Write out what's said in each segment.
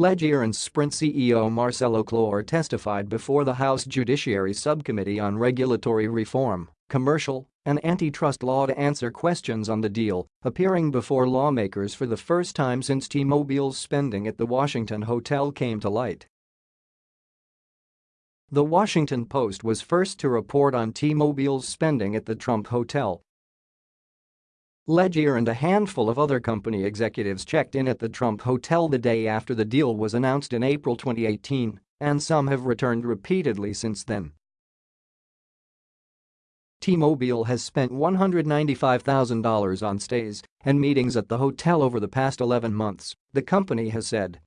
Legere and Sprint CEO Marcelo Claure testified before the House Judiciary Subcommittee on Regulatory Reform, Commercial, and Antitrust Law to answer questions on the deal, appearing before lawmakers for the first time since T-Mobile's spending at the Washington hotel came to light. The Washington Post was first to report on T-Mobile's spending at the Trump Hotel Legere and a handful of other company executives checked in at the Trump Hotel the day after the deal was announced in April 2018, and some have returned repeatedly since then. T-Mobile has spent $195,000 on stays and meetings at the hotel over the past 11 months, the company has said.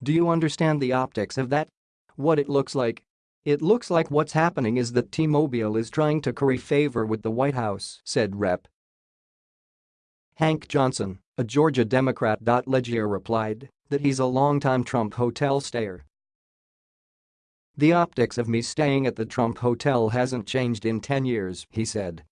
Do you understand the optics of that? What it looks like? It looks like what's happening is that T-Mobile is trying to curry favor with the White House, said Rep. Hank Johnson, a Georgia Democrat. Legere replied that he's a longtime Trump hotel stayer. The optics of me staying at the Trump hotel hasn't changed in 10 years, he said.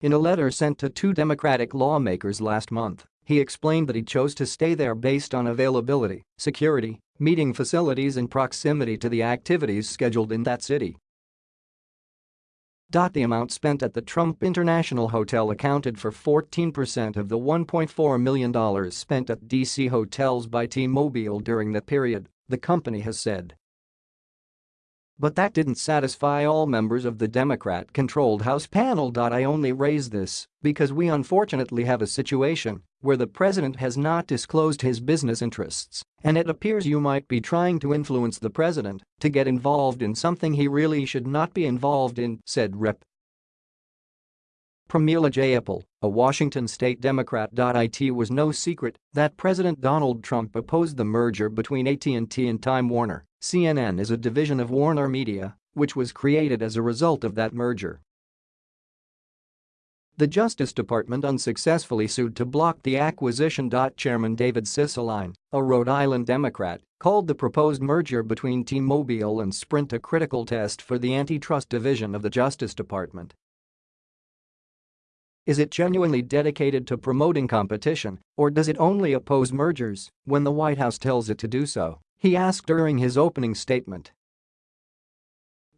In a letter sent to two Democratic lawmakers last month, he explained that he chose to stay there based on availability, security, meeting facilities and proximity to the activities scheduled in that city. The amount spent at the Trump International Hotel accounted for 14% of the $1.4 million spent at D.C. hotels by T-Mobile during the period, the company has said. But that didn't satisfy all members of the Democrat-controlled House panel. I only raise this because we unfortunately have a situation where the president has not disclosed his business interests, and it appears you might be trying to influence the president to get involved in something he really should not be involved in, said Rep. Pramila Jayapal, a Washington state Democrat. It was no secret that President Donald Trump opposed the merger between AT&T and Time Warner. CNN is a division of Warner Media, which was created as a result of that merger. The Justice Department unsuccessfully sued to block the acquisition. Chairman David Cicilline, a Rhode Island Democrat, called the proposed merger between T-Mobile and Sprint a critical test for the antitrust division of the Justice Department. Is it genuinely dedicated to promoting competition, or does it only oppose mergers when the White House tells it to do so? He asked during his opening statement.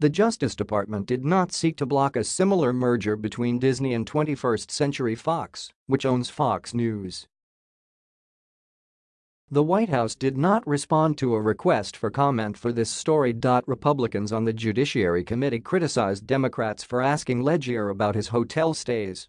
The Justice Department did not seek to block a similar merger between Disney and 21st Century Fox, which owns Fox News. The White House did not respond to a request for comment for this story. Republicans on the Judiciary Committee criticized Democrats for asking Legere about his hotel stays